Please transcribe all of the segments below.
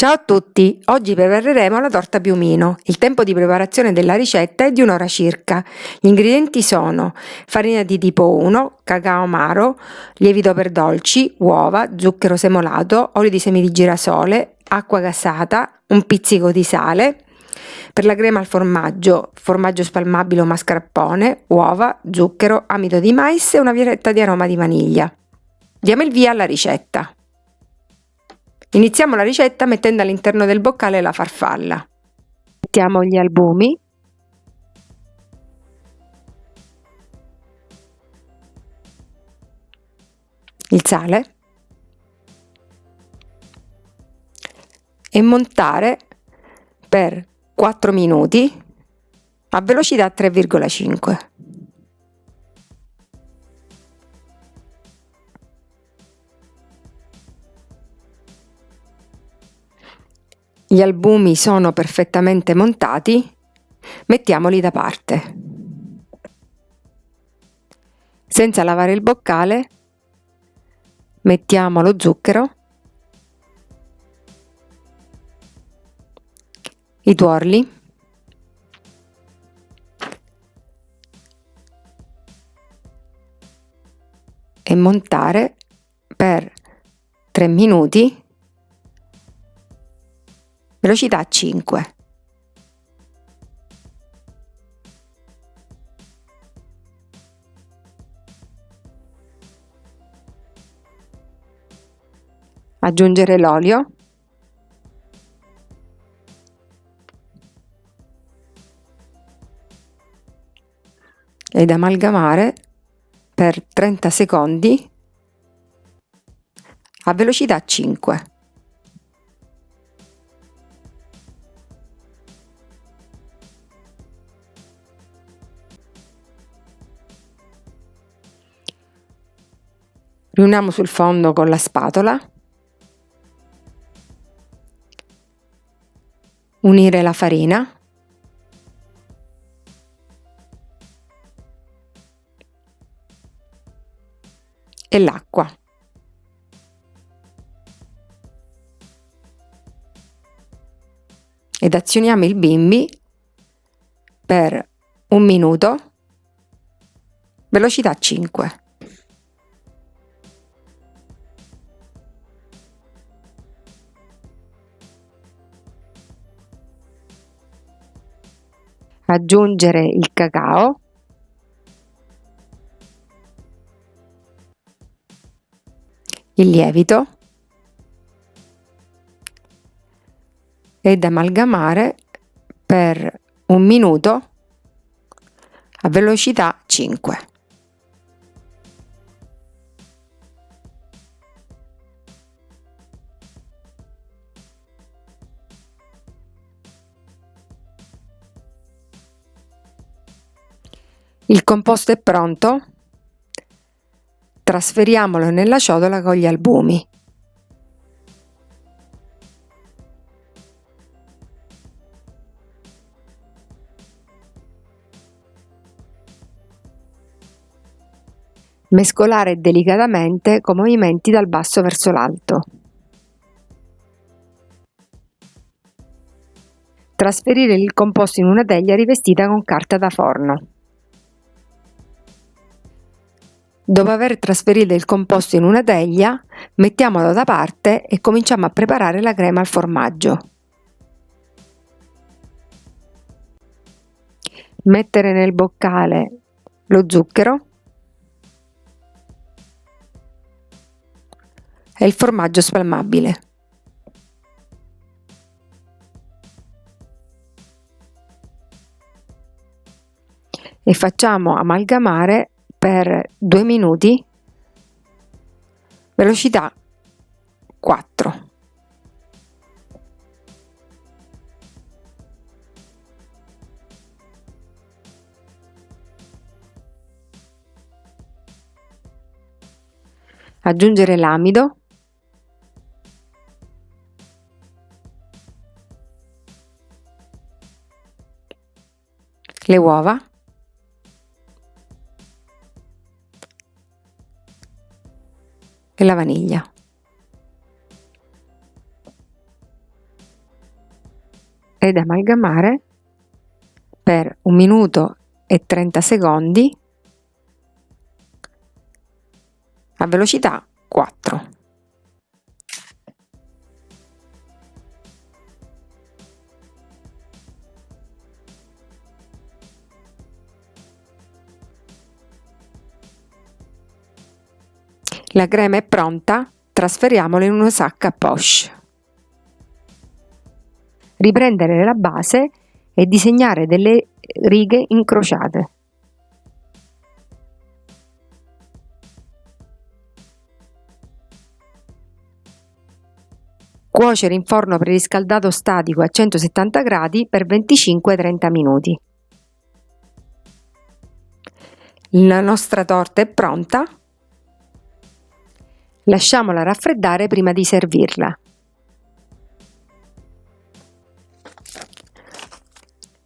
Ciao a tutti, oggi prepareremo la torta piumino. Il tempo di preparazione della ricetta è di un'ora circa. Gli ingredienti sono farina di tipo 1, cacao amaro, lievito per dolci, uova, zucchero semolato, olio di semi di girasole, acqua gasata, un pizzico di sale. Per la crema al formaggio, formaggio spalmabile o mascarpone, uova, zucchero, amido di mais e una violetta di aroma di vaniglia. Diamo il via alla ricetta. Iniziamo la ricetta mettendo all'interno del boccale la farfalla. Mettiamo gli albumi. Il sale. E montare per 4 minuti a velocità 3,5. Gli albumi sono perfettamente montati, mettiamoli da parte. Senza lavare il boccale, mettiamo lo zucchero, i tuorli, e montare per 3 minuti velocità 5. Aggiungere l'olio. Ed amalgamare per 30 secondi a velocità 5. Riuniamo sul fondo con la spatola, unire la farina, e l'acqua. Ed azioniamo il bimbi per un minuto, velocità 5. Aggiungere il cacao il lievito ed amalgamare per un minuto a velocità 5. Il composto è pronto? Trasferiamolo nella ciotola con gli albumi. Mescolare delicatamente con movimenti dal basso verso l'alto. Trasferire il composto in una teglia rivestita con carta da forno. Dopo aver trasferito il composto in una teglia, mettiamolo da parte e cominciamo a preparare la crema al formaggio. Mettere nel boccale lo zucchero e il formaggio spalmabile. E facciamo amalgamare per 2 minuti. Velocità 4 aggiungere l'amido. Le uova e la vaniglia. Ed amalgamare per un minuto e 30 secondi a velocità 4. La crema è pronta, trasferiamola in una sacca poche. Riprendere la base e disegnare delle righe incrociate. Cuocere in forno preriscaldato statico a 170 gradi per 25-30 minuti. La nostra torta è pronta. Lasciamola raffreddare prima di servirla.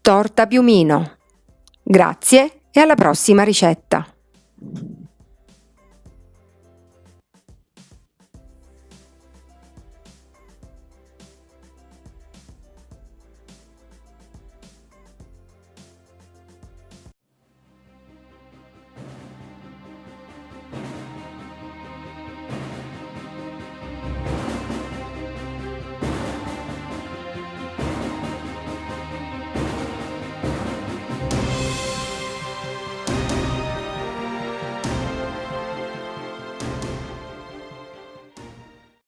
Torta piumino. Grazie e alla prossima ricetta!